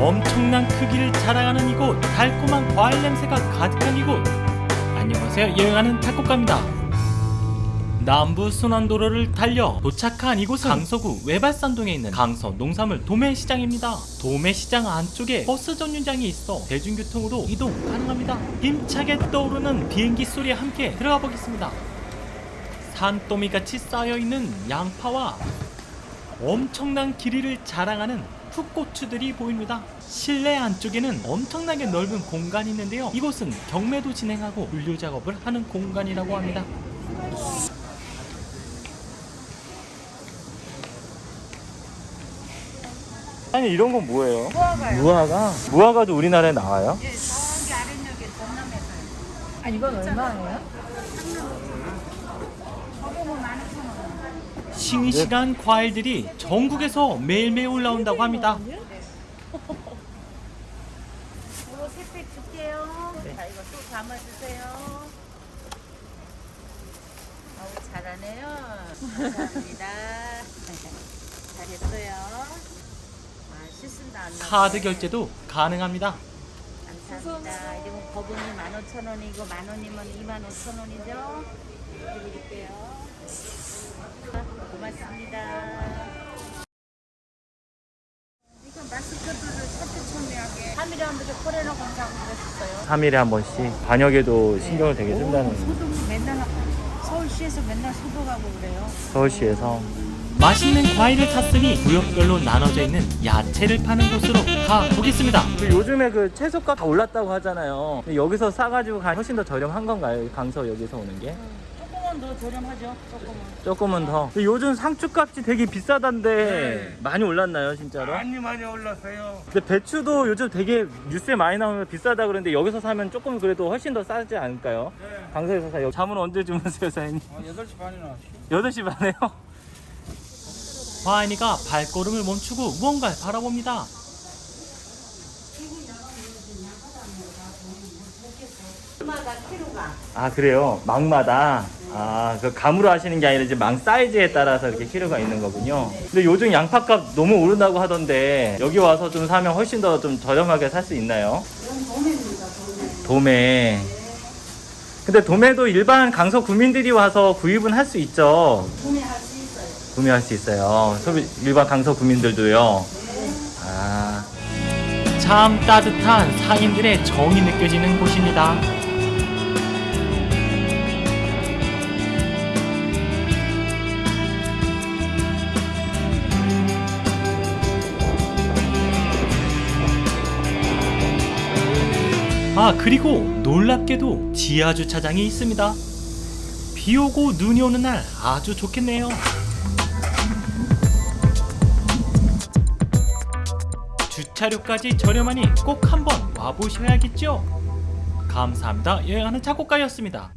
엄청난 크기를 자랑하는 이곳 달콤한 과일 냄새가 가득한 이곳. 안녕하세요. 여행하는 작곡가입니다. 남부 순환도로를 달려 도착한 이곳은 강서구 외발산동에 있는 강서 농산물 도매시장입니다. 도매시장 안쪽에 버스 정류장이 있어 대중교통으로 이동 가능합니다. 힘차게 떠오르는 비행기 소리와 함께 들어가 보겠습니다. 산더미같이 쌓여있는 양파와 엄청난 길이를 자랑하는 풋고추들이 보입니다. 실내 안쪽에는 엄청나게 넓은 공간이 있는데요. 이곳은 경매도 진행하고 분류 작업을 하는 공간이라고 합니다. 아니 이런 건 뭐예요? 무화과요. 무화과? 무화과도 우리나라에 나와요? 예, 저기 아랫역에 전남에서요. 아 이건 얼마예요? 저거는 만 오천 원. 싱싱한 과일들이 전국에서 매일매일 올라온다고 합니다. 이거 세팩 줄게요. 자, 이거 또 담아주세요. 어우, 잘하네요. 감사합니다. 잘했어요. 아, 안. 카드 결제도 가능합니다. 감사합니다. 이거 거분이 15,000원이고 만 원이면 25,000원이죠? 드릴게요. 고맙습니다. 이거 마스크들을 차트천미하게 3일에 한 번씩 코레나 검사하고 그랬었어요. 3일에 한 번씩 반역에도 신경을 되게 쓴다는 소독 맨날 서울시에서 맨날 소독하고 그래요. 서울시에서 맛있는 과일을 샀으니 구역별로 나눠져 있는 야채를 파는 곳으로 가보겠습니다. 요즘에 그 채소가 다 올랐다고 하잖아요. 여기서 싸가지고 가 훨씬 더 저렴한 건가요? 강서 여기서 오는 게? 조금은 더 저렴하죠. 조금은. 조금은 더. 요즘 상추값이 되게 비싸던데 많이 올랐나요, 진짜로? 많이 많이 올랐어요. 근데 배추도 요즘 되게 뉴스에 많이 나오면 비싸다 그러는데 여기서 사면 조금 그래도 훨씬 더 싸지 않을까요? 네. 강서에서 사요. 잠은 언제 주무세요, 사장님? 아, 8시 반에 나왔어요. 8시 반에요? 화인이가 발걸음을 멈추고 무언가를 바라봅니다. 아 그래요? 망마다? 아 그 감으로 하시는 게 아니라 이제 망 사이즈에 따라서 이렇게 키로가 있는 거군요. 근데 요즘 양파값 너무 오른다고 하던데 여기 와서 좀 사면 훨씬 더 좀 저렴하게 살 수 있나요? 도매. 근데 도매도 일반 강서 구민들이 와서 구입은 할 수 있죠. 있어요. 구매할 수 있어요. 소비 일반 강서 구민들도요. 아. 참 따뜻한 상인들의 정이 느껴지는 곳입니다. 아, 그리고 놀랍게도 지하 주차장이 있습니다. 비 오고 눈이 오는 날 아주 좋겠네요. 주차료까지 저렴하니 꼭 한번 와보셔야겠죠? 감사합니다. 여행하는 작곡가였습니다.